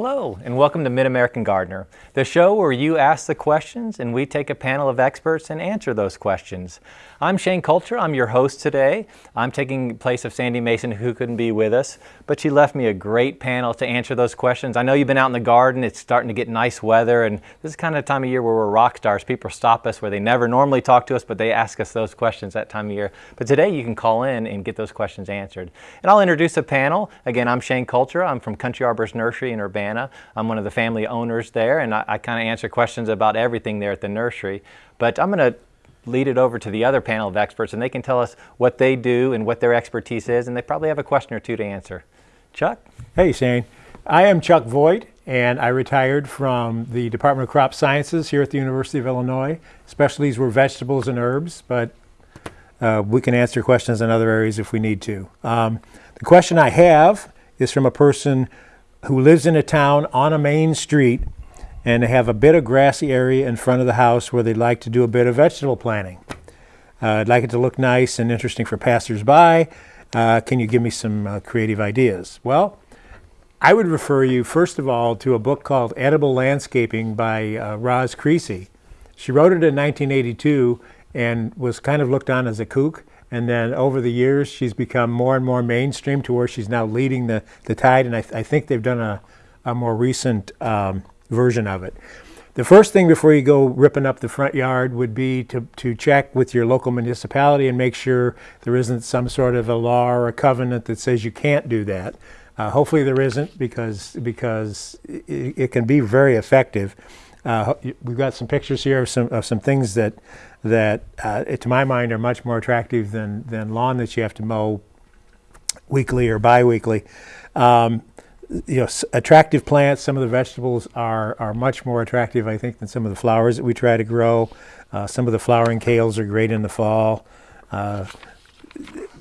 Hello, and welcome to Mid-American Gardener, the show where you ask the questions and we take a panel of experts and answer those questions. I'm Shane Coulter, I'm your host today. I'm taking place of Sandy Mason who couldn't be with us, but she left me a great panel to answer those questions. I know you've been out in the garden, it's starting to get nice weather, and this is kind of the time of year where we're rock stars. People stop us where they never normally talk to us, but they ask us those questions that time of year. But today you can call in and get those questions answered. And I'll introduce a panel. Again, I'm Shane Coulter, I'm from Country Arbors Nursery in Urbana. I'm one of the family owners there, and I, I kind of answer questions about everything there at the nursery. But I'm going to lead it over to the other panel of experts and they can tell us what they do and what their expertise is and they probably have a question or two to answer. Chuck? Hey Shane. I am Chuck Voigt and I retired from the Department of Crop Sciences here at the University of Illinois. Specialties were vegetables and herbs, but uh, we can answer questions in other areas if we need to. Um, the question I have is from a person who lives in a town on a main street and they have a bit of grassy area in front of the house where they'd like to do a bit of vegetable planting. Uh, I'd like it to look nice and interesting for passersby. Uh, can you give me some uh, creative ideas? Well, I would refer you first of all to a book called Edible Landscaping by uh, Roz Creasy. She wrote it in 1982 and was kind of looked on as a kook. And then over the years, she's become more and more mainstream to where she's now leading the, the tide. And I, th I think they've done a, a more recent um, version of it. The first thing before you go ripping up the front yard would be to, to check with your local municipality and make sure there isn't some sort of a law or a covenant that says you can't do that. Uh, hopefully there isn't because, because it, it can be very effective. Uh, we've got some pictures here of some, of some things that, that uh, to my mind are much more attractive than, than lawn that you have to mow weekly or biweekly. Um, you know, attractive plants. Some of the vegetables are, are much more attractive, I think, than some of the flowers that we try to grow. Uh, some of the flowering kales are great in the fall. Uh,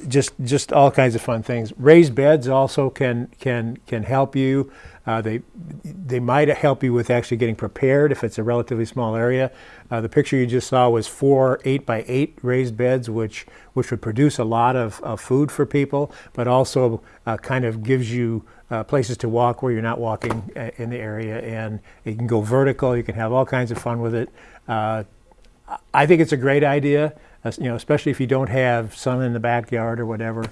just just all kinds of fun things. Raised beds also can can can help you. Uh, they they might help you with actually getting prepared if it's a relatively small area. Uh, the picture you just saw was four eight by eight raised beds, which which would produce a lot of, of food for people, but also uh, kind of gives you uh, places to walk where you're not walking uh, in the area, and you can go vertical. You can have all kinds of fun with it. Uh, I think it's a great idea, you know, especially if you don't have sun in the backyard or whatever.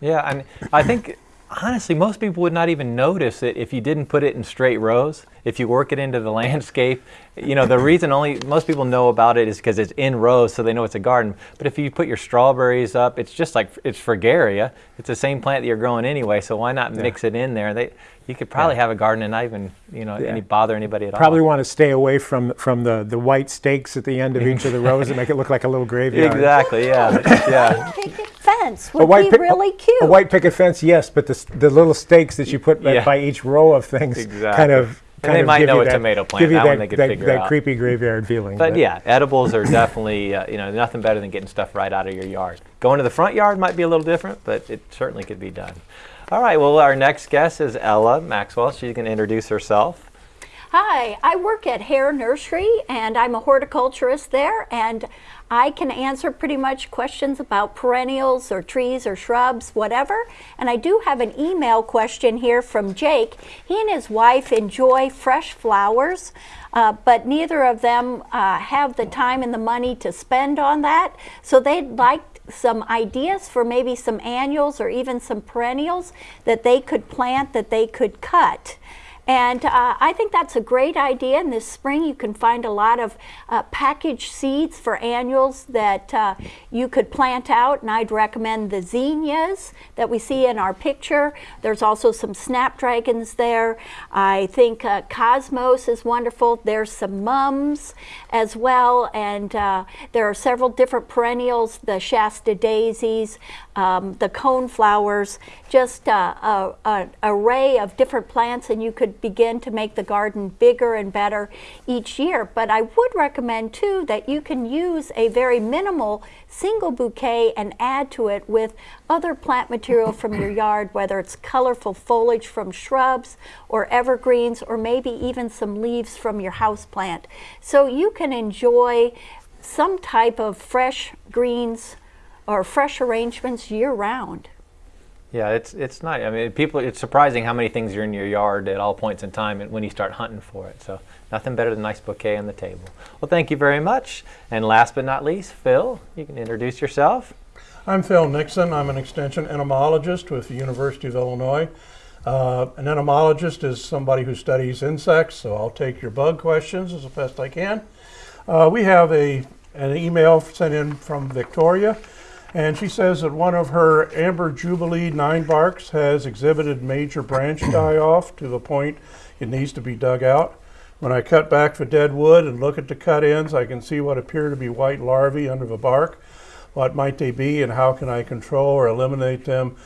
Yeah, and I think honestly, most people would not even notice it if you didn't put it in straight rows. If you work it into the landscape, you know, the reason only most people know about it is because it's in rows, so they know it's a garden. But if you put your strawberries up, it's just like it's fragaria. It's the same plant that you're growing anyway, so why not yeah. mix it in there? They, you could probably yeah. have a garden and not even, you know, yeah. any bother anybody at probably all. Probably want to stay away from from the the white stakes at the end of each of the rows and make it look like a little graveyard. Exactly. Yeah. yeah fence would be really cute. A white picket fence, yes, but the, the little stakes that you put yeah. by each row of things exactly. kind of and they might know a that, tomato plant. Give you that, that, they could that, figure that out. creepy graveyard feeling. But, but, yeah, edibles are definitely uh, you know nothing better than getting stuff right out of your yard. Going to the front yard might be a little different, but it certainly could be done. All right. Well, our next guest is Ella Maxwell. She can introduce herself. Hi, I work at Hare Nursery and I'm a horticulturist there and I can answer pretty much questions about perennials or trees or shrubs, whatever. And I do have an email question here from Jake. He and his wife enjoy fresh flowers, uh, but neither of them uh, have the time and the money to spend on that. So they'd like some ideas for maybe some annuals or even some perennials that they could plant that they could cut. And uh, I think that's a great idea. And this spring you can find a lot of uh, packaged seeds for annuals that uh, you could plant out. And I'd recommend the zinnias that we see in our picture. There's also some snapdragons there. I think uh, cosmos is wonderful. There's some mums as well. And uh, there are several different perennials, the Shasta daisies, um, the cone flowers, just uh, an array of different plants and you could begin to make the garden bigger and better each year. But I would recommend too that you can use a very minimal single bouquet and add to it with other plant material from your yard, whether it's colorful foliage from shrubs or evergreens or maybe even some leaves from your house plant. So you can enjoy some type of fresh greens or fresh arrangements year round. Yeah, it's it's not. I mean, people. It's surprising how many things are in your yard at all points in time and when you start hunting for it. So nothing better than a nice bouquet on the table. Well, thank you very much. And last but not least, Phil, you can introduce yourself. I'm Phil Nixon. I'm an extension entomologist with the University of Illinois. Uh, an entomologist is somebody who studies insects, so I'll take your bug questions as best I can. Uh, we have a an email sent in from Victoria, and she says that one of her amber jubilee nine barks has exhibited major branch die off to the point it needs to be dug out. When I cut back the dead wood and look at the cut ends, I can see what appear to be white larvae under the bark. What might they be, and how can I control or eliminate them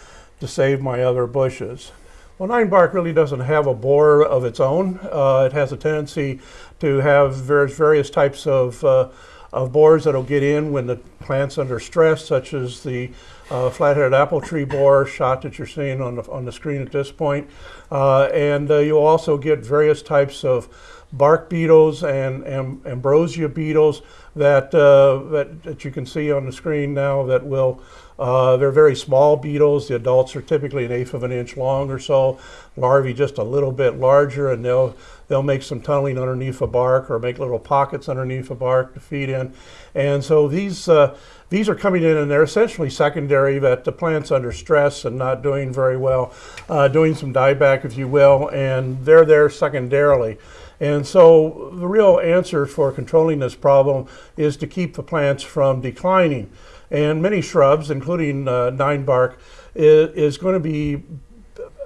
to save my other bushes? Well, nine bark really doesn't have a borer of its own. Uh, it has a tendency to have various, various types of, uh, of borers that'll get in when the plant's under stress, such as the uh, flat-headed apple tree borer shot that you're seeing on the, on the screen at this point. Uh, and uh, you'll also get various types of bark beetles and, and ambrosia beetles that, uh, that, that you can see on the screen now that will uh, they're very small beetles. The adults are typically an eighth of an inch long or so. Larvae just a little bit larger, and they'll they'll make some tunneling underneath the bark or make little pockets underneath the bark to feed in. And so these uh, these are coming in, and they're essentially secondary that the plant's under stress and not doing very well, uh, doing some dieback, if you will, and they're there secondarily. And so the real answer for controlling this problem is to keep the plants from declining. And many shrubs, including uh, nine bark, is, is going to be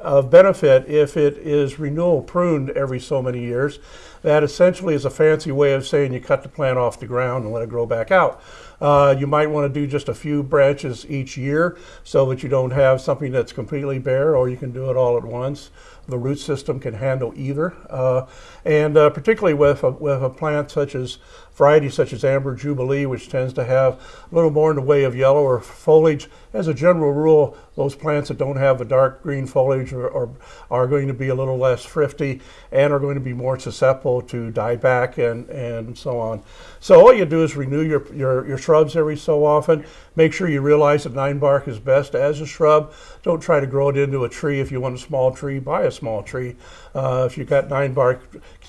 of benefit if it is renewal pruned every so many years. That essentially is a fancy way of saying you cut the plant off the ground and let it grow back out. Uh, you might want to do just a few branches each year so that you don't have something that's completely bare, or you can do it all at once. The root system can handle either. Uh, and uh, particularly with a, with a plant such as varieties such as Amber Jubilee, which tends to have a little more in the way of yellow or foliage. As a general rule, those plants that don't have a dark green foliage are, are, are going to be a little less thrifty and are going to be more susceptible to dieback and, and so on. So all you do is renew your, your, your shrubs every so often. Make sure you realize that nine bark is best as a shrub. Don't try to grow it into a tree. If you want a small tree, buy a small tree. Uh, if you've got nine bark,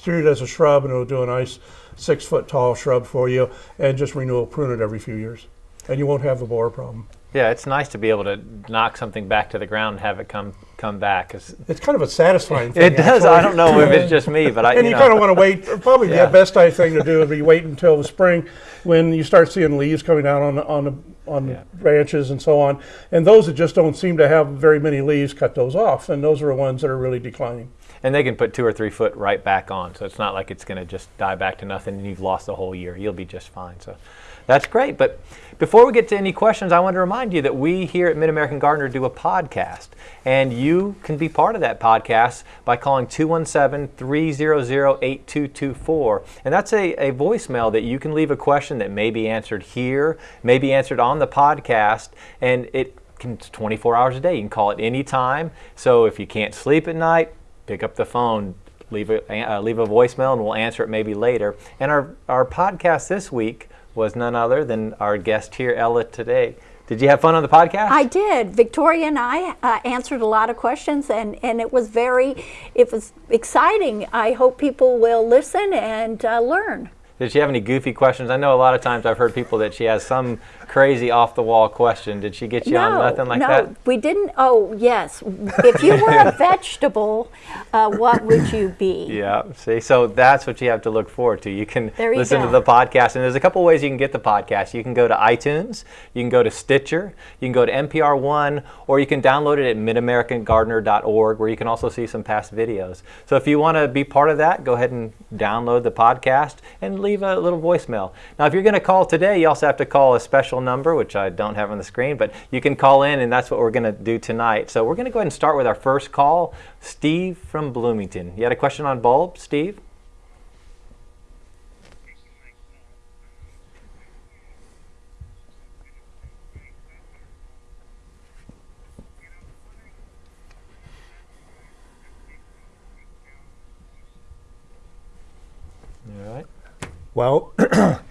treat it as a shrub and it'll do a nice six foot tall shrub for you and just renewal prune it every few years. And you won't have the borer problem. Yeah, it's nice to be able to knock something back to the ground and have it come come back. It's, it's kind of a satisfying thing. It does. Actually. I don't know if it's just me, but I. and you, you know. kind of want to wait. Probably Yeah. the best I thing to do would be wait until the spring, when you start seeing leaves coming out on the, on the on Yeah. the branches and so on. And those that just don't seem to have very many leaves, cut those off. And those are the ones that are really declining. And they can put two or three foot right back on, so it's not like it's going to just die back to nothing and you've lost the whole year. You'll be just fine. So that's great. But before we get to any questions, I want to remind you that we here at Mid American Gardener do a podcast, and you can be part of that podcast by calling 217 300 8224. And that's a, a voicemail that you can leave a question that may be answered here, may be answered on the podcast, and it can, it's 24 hours a day. You can call it anytime. So if you can't sleep at night, pick up the phone, leave a, uh, leave a voicemail, and we'll answer it maybe later. And our, our podcast this week was none other than our guest here, Ella, today. Did you have fun on the podcast? I did. Victoria and I uh, answered a lot of questions, and, and it was very, it was exciting. I hope people will listen and uh, learn. Did she have any goofy questions? I know a lot of times I've heard people that she has some crazy off the wall question. Did she get you on nothing like no, that? we didn't. Oh, yes. If you were a vegetable, uh, what would you be? Yeah, see, so that's what you have to look forward to. You can you listen to the podcast, and there's a couple ways you can get the podcast. You can go to iTunes, you can go to Stitcher, you can go to NPR One, or you can download it at midamericangardener.org, where you can also see some past videos. So if you want to be part of that, go ahead and download the podcast and leave a little voicemail. Now, if you're going to call today, you also have to call a special number, which I don't have on the screen, but you can call in, and that's what we're going to do tonight. So we're going to go ahead and start with our first call. Steve from Bloomington. You had a question on bulbs, Steve? All right. Well,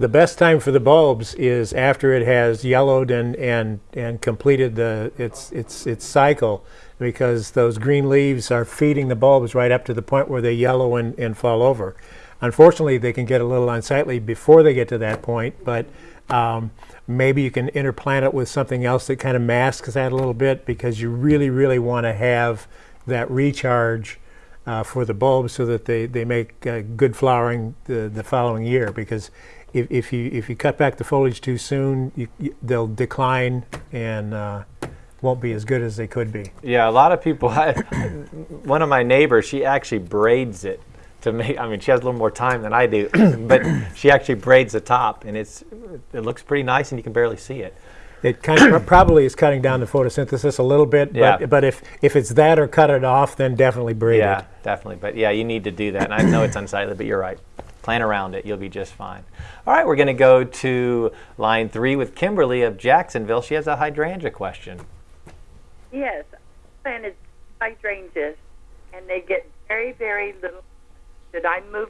The best time for the bulbs is after it has yellowed and, and, and completed the, its, its, its cycle because those green leaves are feeding the bulbs right up to the point where they yellow and, and fall over. Unfortunately, they can get a little unsightly before they get to that point, but um, maybe you can interplant it with something else that kind of masks that a little bit because you really, really want to have that recharge uh, for the bulbs so that they, they make uh, good flowering the, the following year because if, if you if you cut back the foliage too soon you, you, they'll decline and uh, won't be as good as they could be. Yeah, a lot of people. one of my neighbors, she actually braids it to make. I mean, she has a little more time than I do, but she actually braids the top, and it's it looks pretty nice, and you can barely see it. It kind of probably is cutting down the photosynthesis a little bit, Yeah. but, but if, if it's that or cut it off, then definitely braid Yeah, it. definitely. But yeah, you need to do that. And I know it's unsightly, but you're right. Plan around it. You'll be just fine. All right, we're going to go to line three with Kimberly of Jacksonville. She has a hydrangea question. Yes, I planted hydrangeas, and they get very, very little. Should I move?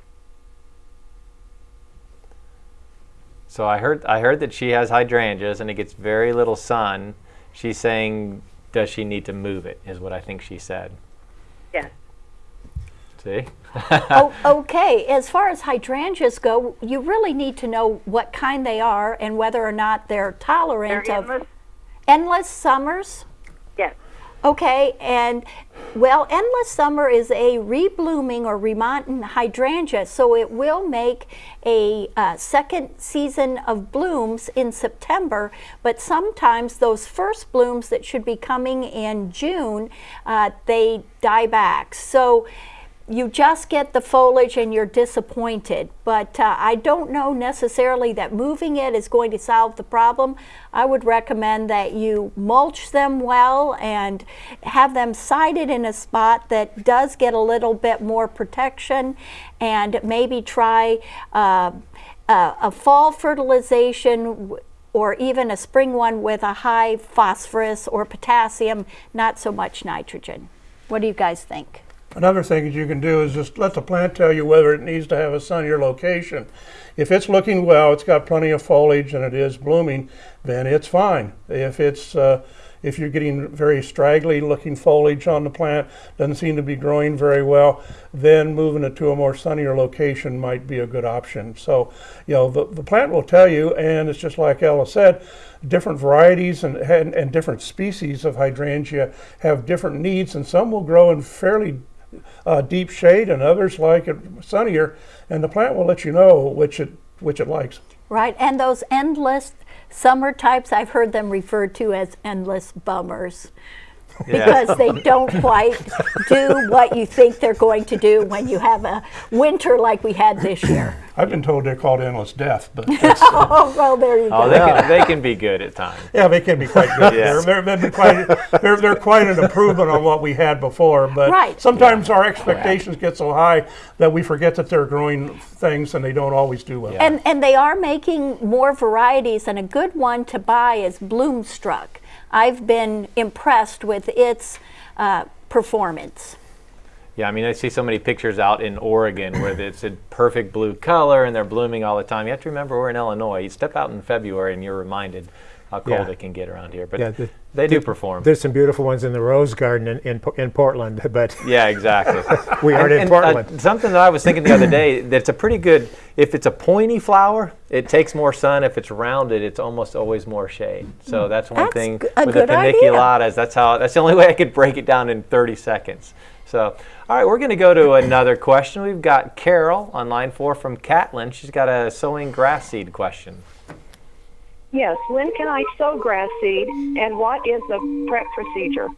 So I heard I heard that she has hydrangeas and it gets very little sun. She's saying, does she need to move it? Is what I think she said. Yes. See? Oh, okay. As far as hydrangeas go, you really need to know what kind they are and whether or not they're They're tolerant of endless. endless summers. Yes. Okay, and well, endless summer is a reblooming or remontant hydrangea, so it will make a uh, second season of blooms in September. But sometimes those first blooms that should be coming in June, uh, they die back. So you just get the foliage and you're disappointed. But uh, I don't know necessarily that moving it is going to solve the problem. I would recommend that you mulch them well and have them sited in a spot that does get a little bit more protection and maybe try uh, a, a fall fertilization or even a spring one with a high phosphorus or potassium, not so much nitrogen. What do you guys think? Another thing that you can do is just let the plant tell you whether it needs to have a sunnier location. If it's looking well, it's got plenty of foliage and it is blooming, then it's fine. If it's uh, if you're getting very straggly looking foliage on the plant, doesn't seem to be growing very well, then moving it to a more sunnier location might be a good option. So, you know, the, the plant will tell you, and it's just like Ella said, different varieties and, and, and different species of hydrangea have different needs, and some will grow in fairly uh, deep shade, and others like it sunnier, and the plant will let you know which it which it likes. Right, and those endless summer types, I've heard them referred to as endless bummers. Because they don't quite do what you think they're going to do when you have a winter like we had this year. I've been told they're called endless death, but that's, uh, Oh, well, there you Oh, go. they can, they can be good at times. yeah, they can be quite good. Yes. They're, they're, they're, quite, they're, they're quite an improvement on what we had before, but Right. sometimes our expectations get so high that we forget that they're growing things and they don't always do well. And, and they are making more varieties, and a good one to buy is Bloomstruck. I've been impressed with its uh, performance. Yeah, I mean, I see so many pictures out in Oregon where it's a perfect blue color and they're blooming all the time. You have to remember we're in Illinois. You step out in February and you're reminded how cold Yeah. it can get around here. But Yeah, the- they do perform. There's some beautiful ones in the Rose Garden in, in, in Portland, but Yeah, exactly. we aren't in And, uh, Portland. something that I was thinking the other day, that's a pretty good, if it's a pointy flower, it takes more sun. If it's rounded, it's almost always more shade. So that's one That's thing g- a with the good idea. paniculatas. That's how, that's the only way I could break it down in 30 seconds. So, all right, we're going to go to another question. We've got Carol on line four from Catlin. She's got a sowing grass seed question. Yes. When can I sow grass seed, and what is the prep procedure?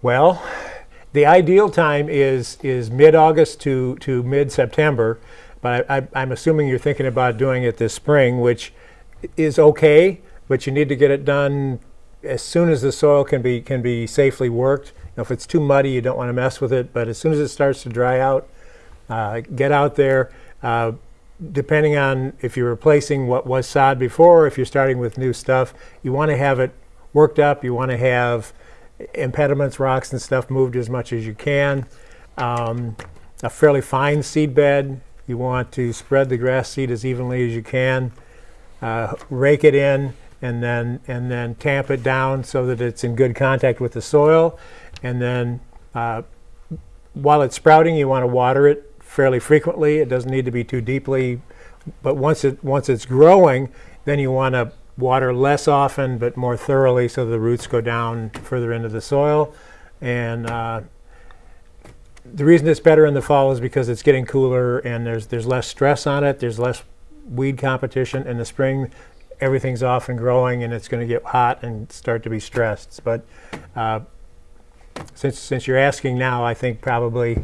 Well, the ideal time is is mid-August to, to mid-September, but I, I'm assuming you're thinking about doing it this spring, which is okay, but you need to get it done as soon as the soil can be can be safely worked. You know, if it's too muddy, you don't want to mess with it. But as soon as it starts to dry out, uh, get out there. Uh, depending on if you're replacing what was sod before, if you're starting with new stuff, you want to have it worked up. You want to have impediments, rocks, and stuff moved as much as you can. Um, a fairly fine seed bed You want to spread the grass seed as evenly as you can, uh, rake it in, and then and then tamp it down so that it's in good contact with the soil. And then uh, while it's sprouting, you want to water it fairly frequently. It doesn't need to be too deeply, but once it once it's growing, then you want to water less often but more thoroughly so the roots go down further into the soil. And uh, the reason it's better in the fall is because it's getting cooler and there's there's less stress on it. There's less weed competition. In the spring, everything's off and growing, and it's going to get hot and start to be stressed. But uh, since since you're asking now, I think probably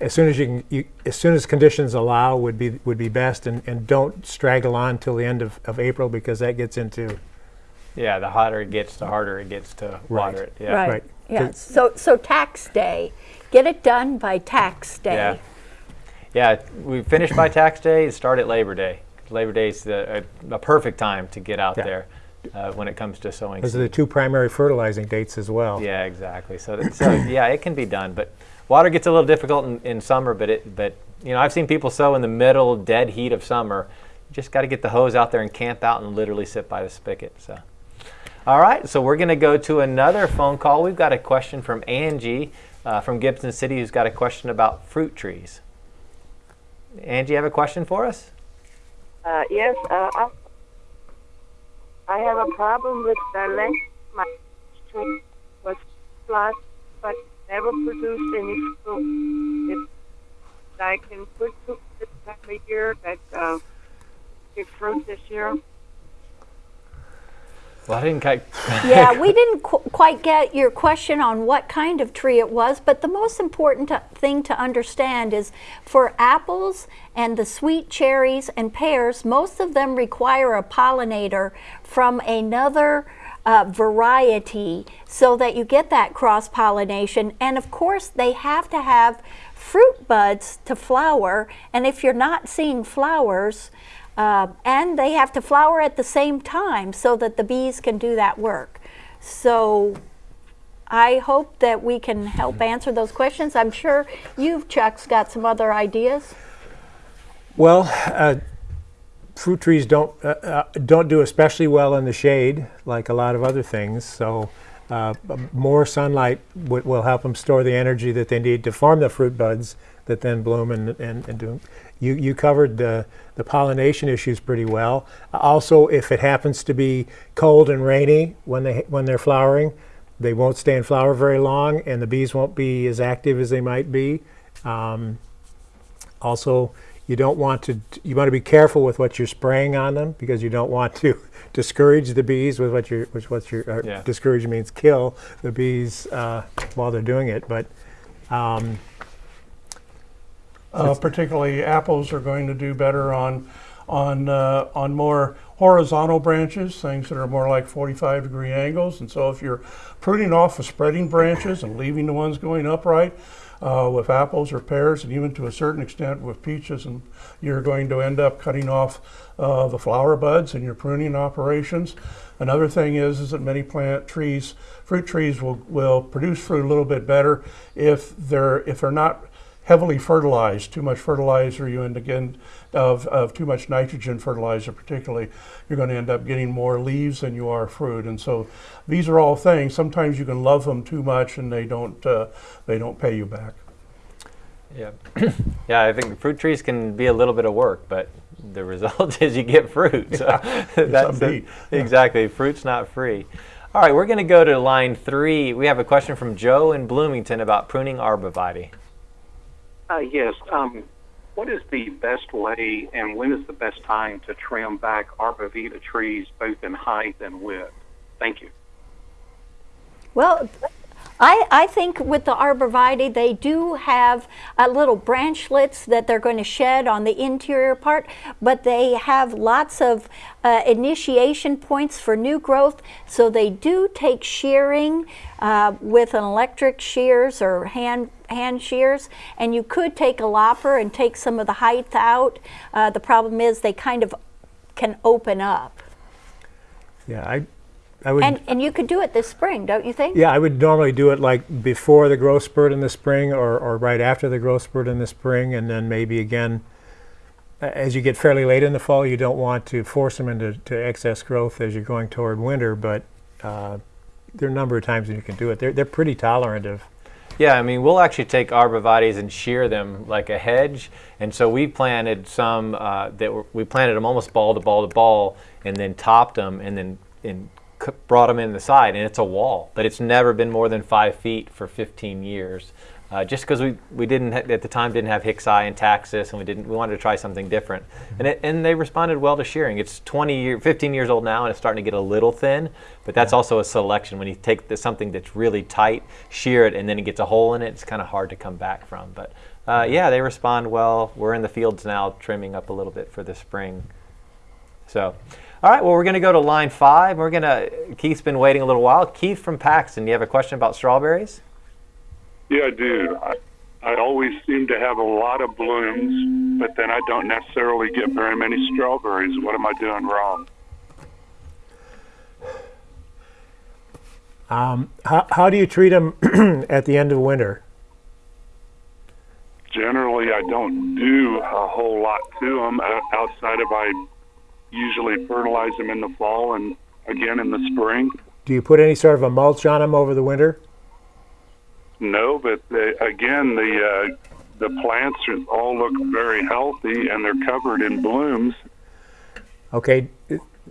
as soon as you can, you, as soon as conditions allow, would be would be best, and, and don't straggle on till the end of, of April because that gets into Yeah, the hotter it gets, the harder it gets to water it. Yeah. Right. Right. Yeah. So, so tax day, get it done by tax day. Yeah. Yeah, we finish by tax day and start at Labor Day. Labor Day is the, a, a perfect time to get out Yeah. there uh, when it comes to sowing. those are the two primary fertilizing dates as well. Yeah, exactly. So, that- so yeah, it can be done, but water gets a little difficult in, in summer. But it, but you know, I've seen people sow in the middle dead heat of summer. You just got to get the hose out there and camp out and literally sit by the spigot. So, all right. So we're going to go to another phone call. We've got a question from Angie uh, from Gibson City, who's got a question about fruit trees. Angie, you have a question for us? Uh, yes, uh, I, have a problem with the length my tree was flat, but never produced any fruit. If I can put fruit this time of year that uh, give fruit this year. Well, I didn't quite. yeah, we didn't qu- quite get your question on what kind of tree it was, but the most important to- thing to understand is for apples and the sweet cherries and pears, most of them require a pollinator from another uh, variety so that you get that cross pollination. And of course, they have to have fruit buds to flower, and if you're not seeing flowers, uh, and they have to flower at the same time so that the bees can do that work. So I hope that we can help answer those questions. I'm sure you've, Chuck's, got some other ideas. Well, uh, fruit trees don't uh, uh, don't do especially well in the shade, like a lot of other things. So, uh, more sunlight will help them store the energy that they need to form the fruit buds that then bloom and and, and do. You you covered the the pollination issues pretty well. Also, if it happens to be cold and rainy when they when they're flowering, they won't stay in flower very long, and the bees won't be as active as they might be. Um, also, you don't want to you want to be careful with what you're spraying on them because you don't want to discourage the bees with what you're which what you're uh, Yeah. discourage means kill the bees uh, while they're doing it. But um, Uh, particularly apples are going to do better on on uh, on more horizontal branches, things that are more like 45 degree angles. And so if you're pruning off the spreading branches and leaving the ones going upright uh, with apples or pears, and even to a certain extent with peaches, and you're going to end up cutting off uh, the flower buds in your pruning operations. Another thing is, is that many plant trees, fruit trees will, will produce fruit a little bit better if they're if they're not heavily fertilized, too much fertilizer, you end again of, of too much nitrogen fertilizer, particularly, you're going to end up getting more leaves than you are fruit. And so, these are all things. Sometimes you can love them too much, and they don't uh, they don't pay you back. Yeah, yeah. I think fruit trees can be a little bit of work, but the result is you get fruit. So that's upbeat. it. exactly. Fruit's not free. All right, we're going to go to line three. We have a question from Joe in Bloomington about pruning arborvitae. Uh, yes. Um, what is the best way and when is the best time to trim back arborvitae trees both in height and width? Thank you. Well, I, I think with the arborvitae, they do have uh, little branchlets that they're going to shed on the interior part, but they have lots of uh, initiation points for new growth. So they do take shearing uh, with an electric shears or hand hand shears, and you could take a lopper and take some of the height out. Uh, the problem is they kind of can open up. yeah, I I would And, and you could do it this spring, don't you think? Yeah, I would normally do it like before the growth spurt in the spring or, or right after the growth spurt in the spring, and then maybe again as you get fairly late in the fall, you don't want to force them into to excess growth as you're going toward winter, but uh, there are a number of times when you can do it. They're, they're pretty tolerant of. Yeah, I mean, we'll actually take arborvitaes and shear them like a hedge. And so we planted some uh, that were, we planted them almost ball to ball to ball, and then topped them, and then and brought them in the side, and it's a wall. But it's never been more than five feet for 15 years. Uh, just because we, we didn't at the time didn't have Hicksii and Taxus, and we didn't we wanted to try something different, and it, and they responded well to shearing. It's 20 year, 15 years old now, and it's starting to get a little thin, but that's also a selection. When you take the, something that's really tight, shear it, and then it gets a hole in it, it's kind of hard to come back from. But uh, yeah, they respond well. We're in the fields now, trimming up a little bit for the spring. So, all right. Well, we're going to go to line five. We're going to. Keith's been waiting a little while. Keith from Paxton, you have a question about strawberries? Yeah, I do. I, I always seem to have a lot of blooms, but then I don't necessarily get very many strawberries. What am I doing wrong? Um, how, how do you treat them at the end of winter? Generally, I don't do a whole lot to them outside of I usually fertilize them in the fall and again in the spring. Do you put any sort of a mulch on them over the winter? No, but they, again, the uh, the plants are, all look very healthy and they're covered in blooms. Okay,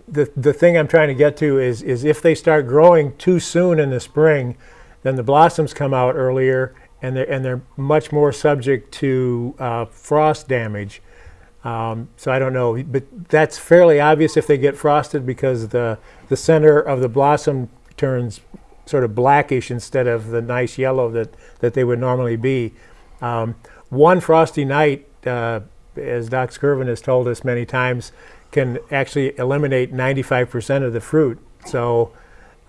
the the thing I'm trying to get to is is if they start growing too soon in the spring, then the blossoms come out earlier and they're and they're much more subject to uh, frost damage. Um, so I don't know, but that's fairly obvious if they get frosted because the the center of the blossom turns sort of blackish instead of the nice yellow that, that they would normally be. Um, one frosty night, uh, as Doc Skirvin has told us many times, can actually eliminate 95% of the fruit. So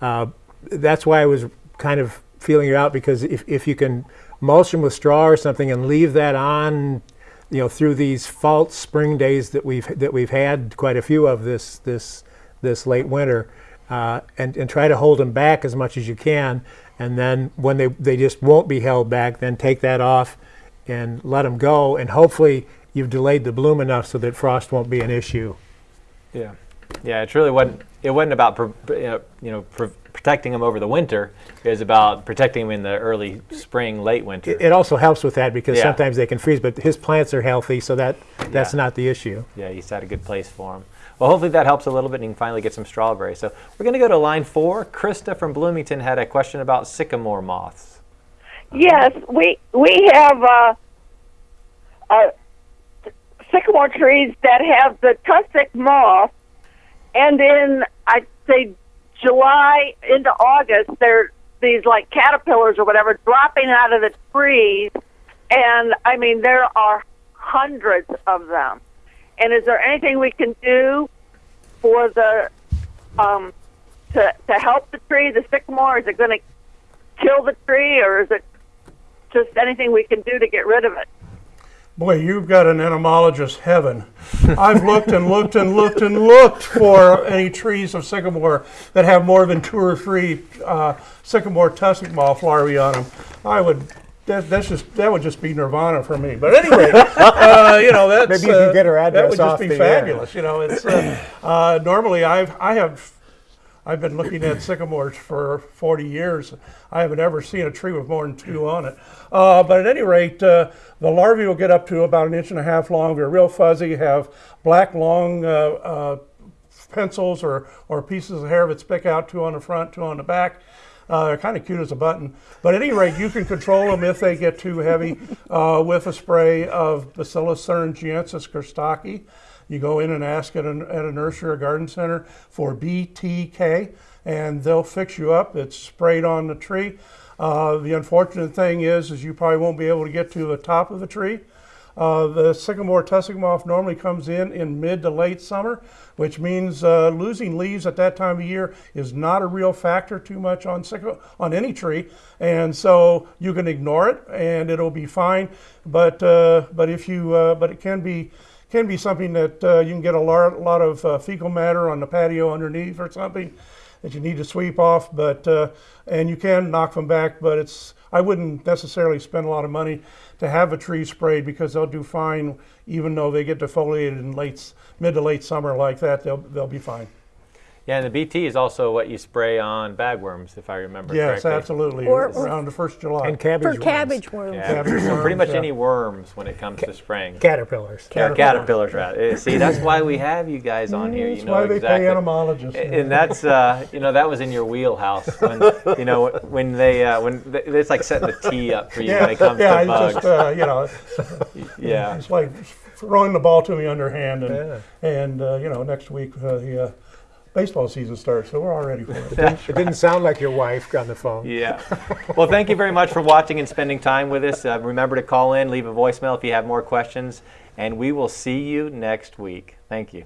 uh, that's why I was kind of feeling it out because if, if you can mulch them with straw or something and leave that on, you know, through these false spring days that we've that we've had quite a few of this this this late winter, uh, and, and try to hold them back as much as you can. And then when they, they just won't be held back, then take that off and let them go. And hopefully you've delayed the bloom enough so that frost won't be an issue. Yeah, yeah. It really wasn't. It wasn't about you know protecting them over the winter. It was about protecting them in the early spring, late winter. It, it also helps with that because Yeah. sometimes they can freeze, but his plants are healthy, so that that's Yeah. not the issue. Yeah, he's had a good place for him. Well, hopefully that helps a little bit and you can finally get some strawberries. So we're going to go to line four. Krista from Bloomington had a question about sycamore moths. Yes, we we have uh, uh, sycamore trees that have the tussock moth, and in I'd say July into August, they're these like caterpillars or whatever dropping out of the trees, and I mean there are hundreds of them. And is there anything we can do for the um, to to help the tree, the sycamore? Is it going to kill the tree, or is it just anything we can do to get rid of it? Boy, you've got an entomologist heaven. I've looked and looked and looked and looked for any trees of sycamore that have more than two or three uh, sycamore tussock moth larvae on them. I would. That, that's just that would just be nirvana for me. But anyway, uh, you know that's Maybe you can uh, get her That would just be the air. fabulous. You know, it's uh, uh, normally I've I have I've been looking at sycamores for 40 years. I haven't ever seen a tree with more than two on it. Uh, but at any rate, uh, the larvae will get up to about an inch and a half long. They're real fuzzy, have black, long uh, uh, pencils or, or pieces of hair that stick out, two on the front, two on the back. Uh, they're kind of cute as a button. But at any rate, you can control them if they get too heavy uh, with a spray of Bacillus thuringiensis kurstaki. You go in and ask at, an, at a nursery or garden center for BTK, and they'll fix you up. It's sprayed on the tree. Uh, the unfortunate thing is, is you probably won't be able to get to the top of the tree. Uh, the sycamore tussock moth normally comes in in mid to late summer, which means uh, losing leaves at that time of year is not a real factor too much on on any tree, and so you can ignore it and it'll be fine. But uh, but if you uh, but it can be can be something that uh, you can get a lot, lot of uh, fecal matter on the patio underneath or something. that you need to sweep off, but uh, and you can knock them back, but it's I wouldn't necessarily spend a lot of money to have a tree sprayed because they'll do fine even though they get defoliated in late mid to late summer like that. They'll they'll be fine. Yeah, and the BT is also what you spray on bagworms, if I remember Yes, correctly. absolutely. Or- or- around the first July. And cabbage For worms. cabbage worms. Yeah, Cabbage so pretty much yeah. any worms when it comes to spraying. Caterpillars. Or caterpillars, rather. Uh, See, that's why we have you guys on here. You That's know why they pay entomologists. and that's uh, you know that was in your wheelhouse when you know when they uh, when th- it's like setting the tee up for you yeah, when it comes yeah, to bugs. just uh, you know, yeah, it's like throwing the ball to me underhand, and Yeah. and uh, you know, next week uh, the uh, baseball season starts, so we're all ready for it. That's it didn't right. sound like your wife on the phone. Yeah. well, thank you very much for watching and spending time with us. Uh, remember to call in, leave a voicemail if you have more questions, and we will see you next week. Thank you.